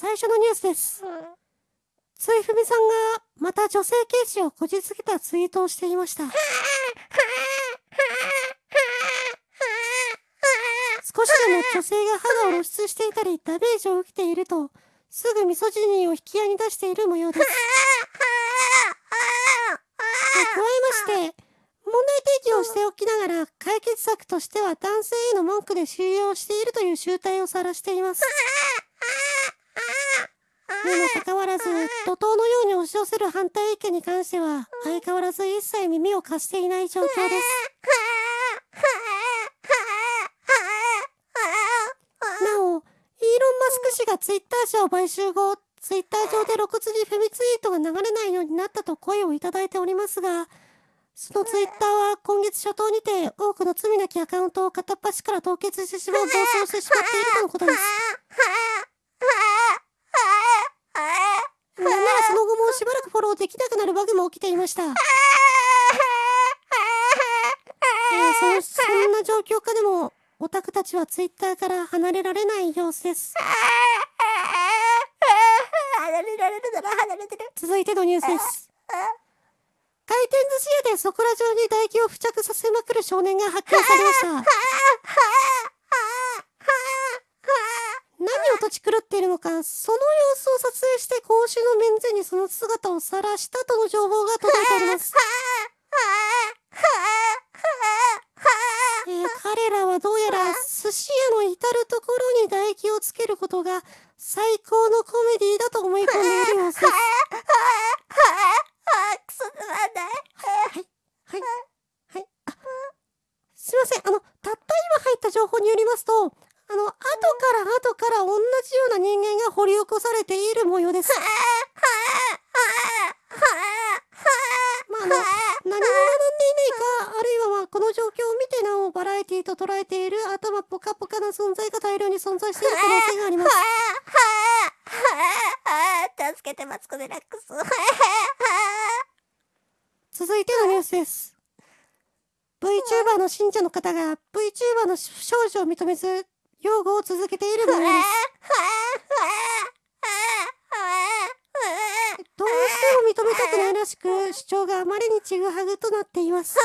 最初のニュースです。ついふみさんがまた女性軽視をこじつけたツイートをしていました。少しでも女性が肌を露出していたりダメージを受けていると、すぐミソジニーを引き合いに出している模様です。加えまして、問題提起をしておきながら解決策としては男性への文句で収容しているという集体を晒しています。にもかかわらず、怒涛のように押し寄せる反対意見に関しては、相変わらず一切耳を貸していない状況です。なお、イーロン・マスク氏がツイッター社を買収後、ツイッター上で露骨にフェミツイートが流れないようになったと声をいただいておりますが、そのツイッターは今月初頭にて多くの罪なきアカウントを片っ端から凍結してしまう暴走してしまっているとのことです。なんならその後もしばらくフォローできなくなるバグも起きていました。えー、そのそんな状況下でも、オタクたちはツイッターから離れられない様子です。離れられるなら離れてる。続いてのニュースです。回転寿司屋でそこら中に唾液を付着させまくる少年が発見されました。何をとち狂っているのか、その様子を撮影して公衆の面前にその姿を晒したとの情報が届いております。えー彼らはどうやら寿司屋の至るところに唾液をつけることが最高のコメディだと思い込んでいる様子です。はい。はい。はい。すいません。あの、たった今入った情報によりますと、の、後から後から同じような人間が掘り起こされている模様です。まあ、何も学んでいないか、あるいはまあ、この状況を見てなおバラエティと捉えている頭ポカポカな存在が大量に存在している可能性があります。助けてマツコ・デラックス。続いてのニュースです。VTuber の信者の方が VTuber の不祥事を認めず、擁護を続けている模様です。どうしても認めたくないらしく、主張があまりにちぐはぐとなっています。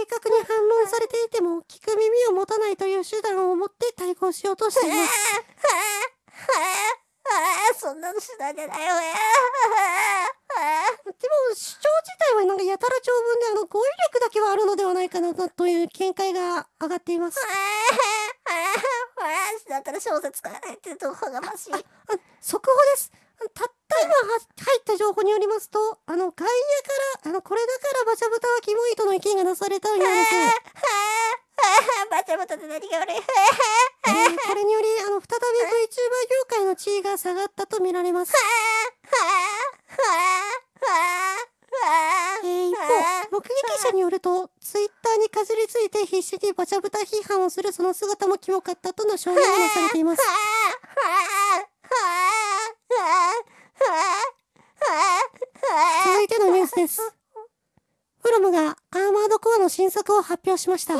明確に反論されていても、聞く耳を持たないという手段を持って対抗しようとしています。そんなの手段じゃないわよ。でも、主張自体はなんかやたら長文で、あの、語彙力だけはあるのではないかなという見解が上がっています。だったら小説書かないってどこがましい。速報です。たった今入った情報によりますと、あの、外野から、あの、これだからバチャブタはキモいとの意見が出されたようです。バチャバタって何が悪い。えーこれにより、あの、再び VTuber 業界の地位が下がったと見られます。目撃者によると、ツイッターにかじりついて必死にバチャブタ批判をするその姿もキモかったとの証言もされています。続いてのニュースです。フロムがアーマードコアの新作を発表しました。